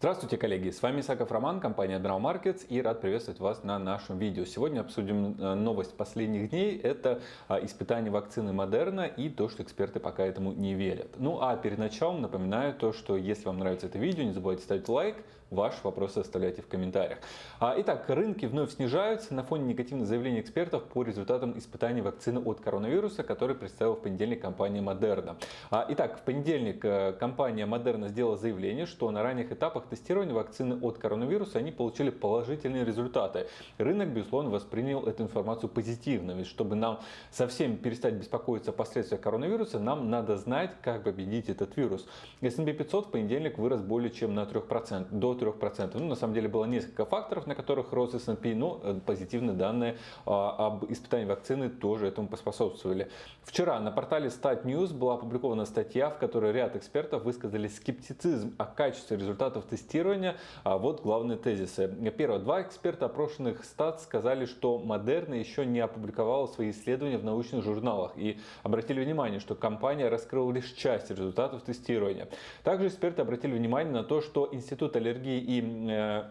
Здравствуйте, коллеги! С вами Исаков Роман, компания Admiral Markets и рад приветствовать вас на нашем видео. Сегодня обсудим э, новость последних дней. Это а, испытание вакцины Модерна и то, что эксперты пока этому не верят. Ну а перед началом напоминаю то, что если вам нравится это видео, не забывайте ставить лайк, Ваши вопросы оставляйте в комментариях. А, итак, рынки вновь снижаются на фоне негативных заявлений экспертов по результатам испытаний вакцины от коронавируса, который представила в понедельник компания Moderna. А, итак, в понедельник э, компания Moderna сделала заявление, что на ранних этапах тестирования вакцины от коронавируса они получили положительные результаты. Рынок, безусловно, воспринял эту информацию позитивно, ведь чтобы нам совсем перестать беспокоиться о последствиях коронавируса, нам надо знать, как победить этот вирус. S&P 500 в понедельник вырос более чем на 3%, до 3%. Ну, на самом деле было несколько факторов, на которых рос S&P, но э, позитивные данные а, об испытании вакцины тоже этому поспособствовали. Вчера на портале Stat News была опубликована статья, в которой ряд экспертов высказали скептицизм о качестве результатов тестирования. А вот главные тезисы. Первое. Два эксперта, опрошенных Stat, сказали, что Модерна еще не опубликовала свои исследования в научных журналах и обратили внимание, что компания раскрыла лишь часть результатов тестирования. Также эксперты обратили внимание на то, что Институт аллергии и э,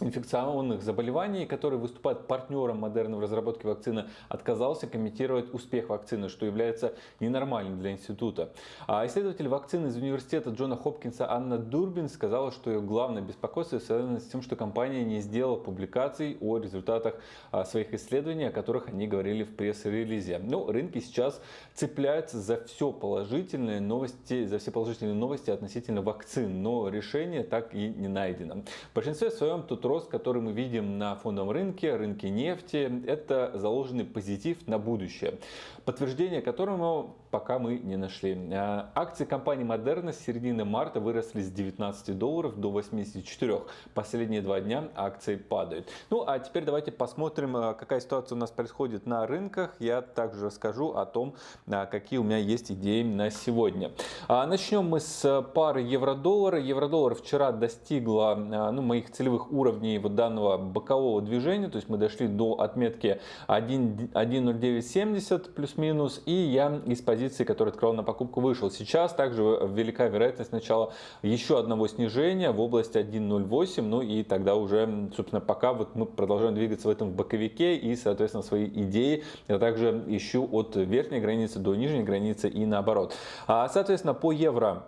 инфекционных заболеваний, который выступает партнером Модерна в разработке вакцины, отказался комментировать успех вакцины, что является ненормальным для института. А исследователь вакцины из университета Джона Хопкинса Анна Дурбин сказала, что ее главное беспокойство связано с тем, что компания не сделала публикаций о результатах а, своих исследований, о которых они говорили в пресс-релизе. Но ну, рынки сейчас цепляются за все положительные новости, за все положительные новости относительно вакцин, но решение так и не найдено. В большинстве своем тут рост, который мы видим на фондовом рынке, рынке нефти, это заложенный позитив на будущее, подтверждение которому пока мы не нашли. А, акции компании Moderna с середины марта выросли с 19 долларов до 84. Последние два дня акции падают. Ну а теперь давайте посмотрим, а, какая ситуация у нас происходит на рынках. Я также расскажу о том, а, какие у меня есть идеи на сегодня. Начнем мы с пары евро-доллара. Евро-доллар вчера достигла ну, моих целевых уровней вот данного бокового движения. То есть мы дошли до отметки 1.0970 плюс-минус. И я из позиции который открывал на покупку, вышел. Сейчас также велика вероятность начала еще одного снижения в область 1.08. Ну и тогда уже, собственно, пока вот мы продолжаем двигаться в этом боковике и, соответственно, свои идеи я также ищу от верхней границы до нижней границы и наоборот. А, соответственно, по евро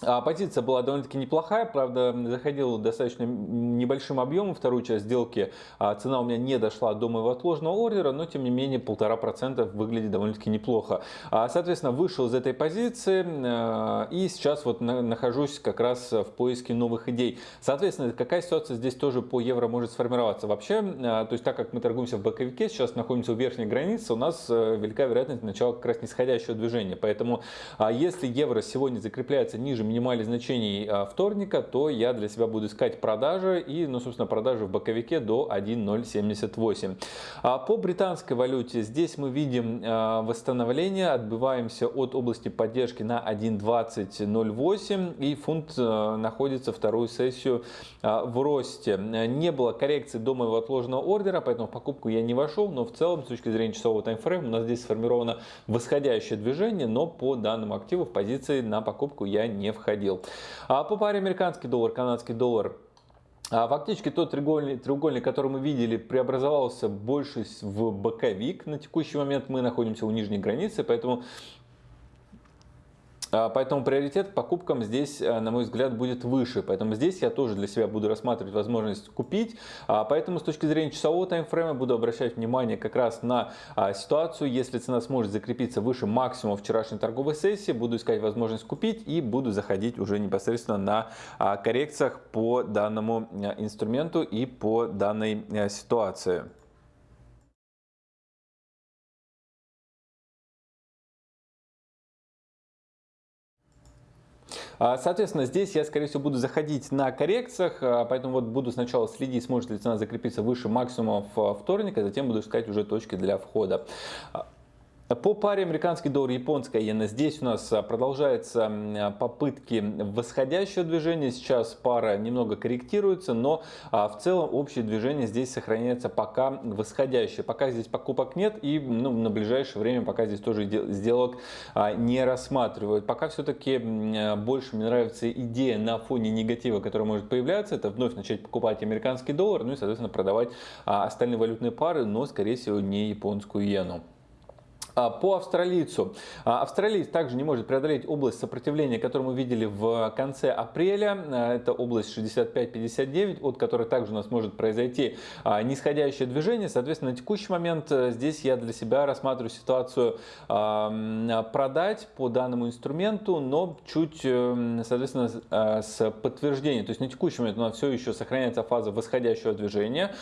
позиция была довольно-таки неплохая, правда, заходил достаточно небольшим объемом вторую часть сделки. А цена у меня не дошла до моего отложенного ордера, но тем не менее полтора процента выглядит довольно-таки неплохо. А, соответственно, вышел из этой позиции э, и сейчас вот нахожусь как раз в поиске новых идей. Соответственно, какая ситуация здесь тоже по евро может сформироваться? Вообще, то есть так как мы торгуемся в боковике, сейчас находимся у верхней границы, у нас э, велика вероятность начала как раз нисходящего движения. Поэтому а если евро сегодня закрепляется ниже минимальных значений а, вторника, то я для себя буду искать продажи и, ну, собственно, продажи в боковике до 1.078. А по британской валюте здесь мы видим а, восстановление, отбиваемся от области поддержки на 1.2008 и фунт находится вторую сессию в росте. Не было коррекции до моего отложенного ордера, поэтому в покупку я не вошел, но в целом с точки зрения часового таймфрейма у нас здесь сформировано восходящее движение, но по данному активу в позиции на покупку я не входил входил. А по паре американский доллар, канадский доллар а фактически тот треугольник, треугольник, который мы видели, преобразовался больше в боковик. На текущий момент мы находимся у нижней границы, поэтому поэтому приоритет к покупкам здесь, э, на мой взгляд, будет выше. Поэтому здесь я тоже для себя буду рассматривать возможность купить. А, поэтому с точки зрения часового таймфрейма буду обращать внимание как раз на а, ситуацию. Если цена сможет закрепиться выше максимума вчерашней торговой сессии, буду искать возможность купить и буду заходить уже непосредственно на коррекциях по данному э, инструменту и по данной э, ситуации. Соответственно, здесь я, скорее всего, буду заходить на коррекциях, а, поэтому вот буду сначала следить, сможет ли цена закрепиться выше максимума в вторник, а затем буду искать уже точки для входа. По паре американский доллар, японская иена, здесь у нас а, продолжаются попытки восходящего движения. Сейчас пара немного корректируется, но а, в целом общее движение здесь сохраняется пока восходящее. Пока здесь покупок нет и ну, на ближайшее время пока здесь тоже сделок а, не рассматривают. Пока все-таки больше мне нравится идея на фоне негатива, который может появляться, это вновь начать покупать американский доллар, ну и соответственно продавать остальные валютные пары, но скорее всего не японскую иену. А, по австралийцу. А, австралиец также не может преодолеть область сопротивления, которую мы видели в конце апреля. А, это область 65-59, от которой также у нас может произойти нисходящее движение. Соответственно, на текущий момент э, здесь я для себя рассматриваю ситуацию продать по данному инструменту, но чуть, э, соответственно, с подтверждением. То есть на текущий момент у нас все еще сохраняется фаза восходящего движения.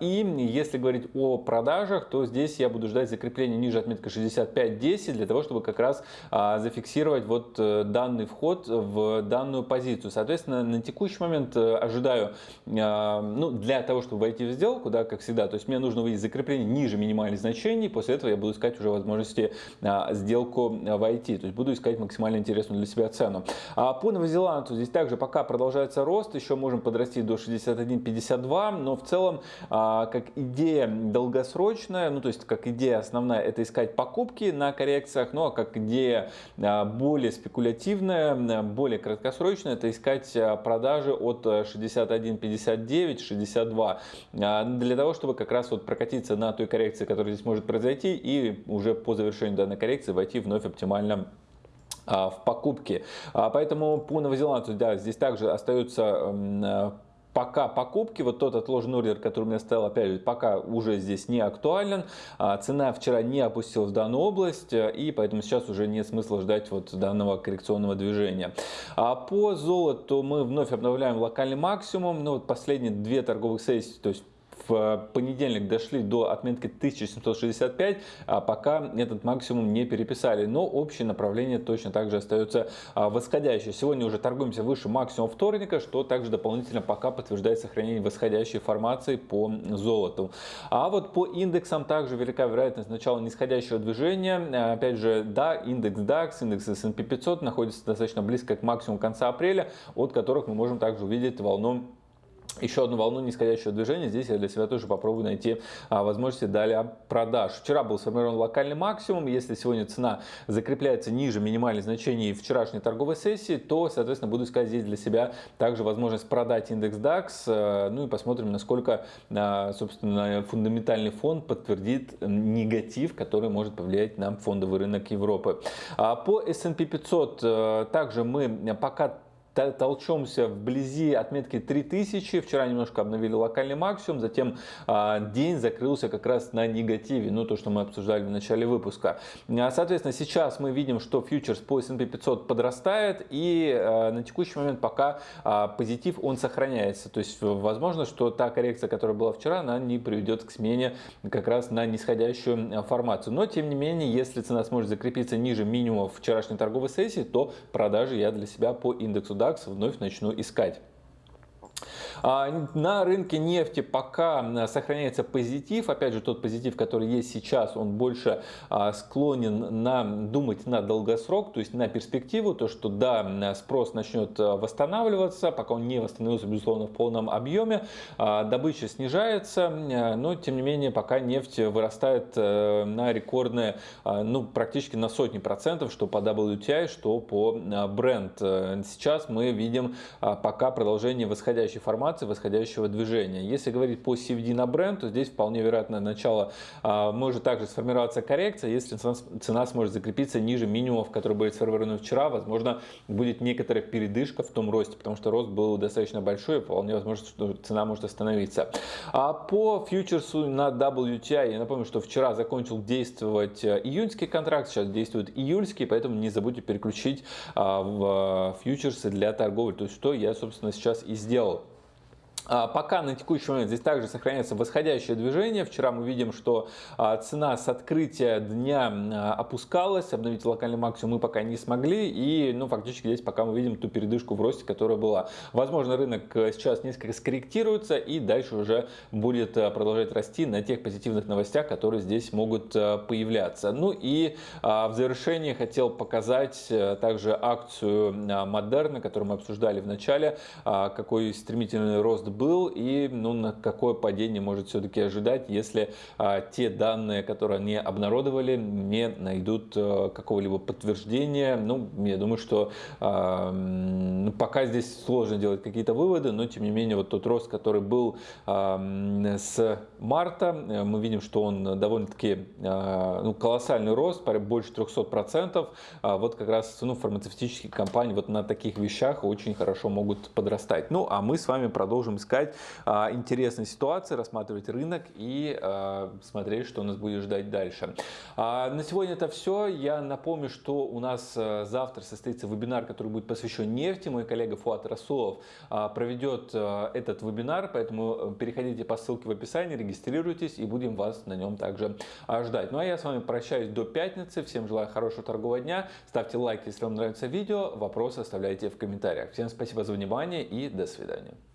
И если говорить о продажах, то здесь я буду ждать закрепления ниже отметки отметка 65.10 для того, чтобы как раз а, зафиксировать вот э, данный вход в данную позицию. Соответственно, на текущий момент э, ожидаю, а, ну, для того, чтобы войти в сделку, да, как всегда, то есть мне нужно увидеть закрепление ниже минимальных значений, после этого я буду искать уже возможности а, сделку войти, то есть буду искать максимально интересную для себя цену. По Новозеландцу здесь также пока продолжается рост, еще можем подрасти до 61.52, но в целом как идея долгосрочная, ну то есть как идея основная, это искать искать покупки на коррекциях, ну а как идея а, более спекулятивная, более краткосрочная, это искать а, продажи от 61.59, 62 а, для того, чтобы как раз вот прокатиться на той коррекции, которая здесь может произойти и уже по завершению данной коррекции войти вновь оптимально в покупки. Поэтому по новозеландцу, да, здесь также остается пока покупки, вот тот отложенный ордер, который у меня стоял, опять же, пока уже здесь не актуален. А, цена вчера не опустилась в данную область, и поэтому сейчас уже нет смысла ждать вот данного коррекционного движения. А по золоту мы вновь обновляем локальный максимум. Ну, вот последние две торговых сессии, то есть в понедельник дошли до отметки 1765, а пока этот максимум не переписали. Но общее направление точно так же остается а, восходящее. Сегодня уже торгуемся выше максимума вторника, что также дополнительно пока подтверждает сохранение восходящей формации по золоту. А вот по индексам также велика вероятность начала нисходящего движения. Опять же, да, индекс DAX, индекс S&P 500 находится достаточно близко к максимуму конца апреля, от которых мы можем также увидеть волну еще одну волну нисходящего движения. Здесь я для себя тоже попробую найти а, возможности далее продаж. Вчера был сформирован локальный максимум. Если сегодня цена закрепляется ниже минимальных значений вчерашней торговой сессии, то, соответственно, буду искать здесь для себя также возможность продать индекс DAX. А, ну и посмотрим, насколько, а, собственно, фундаментальный фонд подтвердит негатив, который может повлиять на фондовый рынок Европы. А, по S&P 500 а, также мы пока толчемся вблизи отметки 3000. Вчера немножко обновили локальный максимум, затем а, день закрылся как раз на негативе, ну то, что мы обсуждали в начале выпуска. А, соответственно, сейчас мы видим, что фьючерс по S&P 500 подрастает и а, на текущий момент пока позитив он сохраняется. То есть возможно, что та коррекция, которая была вчера, она не приведет к смене как раз на нисходящую формацию. Но тем не менее, если цена сможет закрепиться ниже минимума вчерашней торговой сессии, то продажи я для себя по индексу DAX вновь начну искать. А, на рынке нефти пока сохраняется позитив. Опять же, тот позитив, который есть сейчас, он больше а, склонен на думать на долгосрок, то есть на перспективу. То, что да, спрос начнет а, восстанавливаться, пока он не восстановился, безусловно, в полном объеме. Добыча снижается, но тем не менее, пока нефть вырастает э, на рекордные, ну, практически на сотни процентов, что по WTI, что по Brent. Сейчас мы видим пока продолжение восходящей формации формации восходящего движения. Если говорить по CVD на бренд, то здесь вполне вероятно начало а, может также сформироваться коррекция, если цена сможет закрепиться ниже минимумов, которые были сформированы вчера, возможно, будет некоторая передышка в том росте, потому что рост был достаточно большой, и вполне возможно, что цена может остановиться. А по фьючерсу на WTI, я напомню, что вчера закончил действовать э, июньский контракт, сейчас действует июльский, поэтому не забудьте переключить а, в э, фьючерсы для торговли, то есть что я, собственно, сейчас и сделал. А, пока на текущий момент здесь также сохраняется восходящее движение. Вчера мы видим, что а, цена с открытия дня а, опускалась, обновить локальный максимум мы пока не смогли. И ну, фактически здесь пока мы видим ту передышку в росте, которая была. Возможно, рынок э, сейчас несколько скорректируется и дальше уже будет э, продолжать расти на тех позитивных новостях, которые здесь могут э, появляться. Ну и в завершение хотел показать также акцию Модерна, которую мы обсуждали в начале, какой стремительный рост был и ну, на какое падение может все-таки ожидать, если а, те данные, которые они обнародовали, не найдут а, какого-либо подтверждения. Ну, я думаю, что а, ну, пока здесь сложно делать какие-то выводы, но тем не менее вот тот рост, который был а, с марта, мы видим, что он довольно-таки а, ну, колоссальный рост, больше 300%. А, вот как раз ну, фармацевтические компании вот на таких вещах очень хорошо могут подрастать. Ну, а мы с вами продолжим искать а, интересные ситуации, рассматривать рынок и а, смотреть, что нас будет ждать дальше. А, на сегодня это все. Я напомню, что у нас завтра состоится вебинар, который будет посвящен нефти. Мой коллега Фуат Расулов проведет этот вебинар, поэтому э, переходите по ссылке в описании, регистрируйтесь и будем вас на нем также ждать. Ну а я с вами прощаюсь до пятницы. Всем желаю хорошего торгового дня. Ставьте лайк, если вам нравится видео. Вопросы оставляйте в комментариях. Всем спасибо за внимание и до свидания.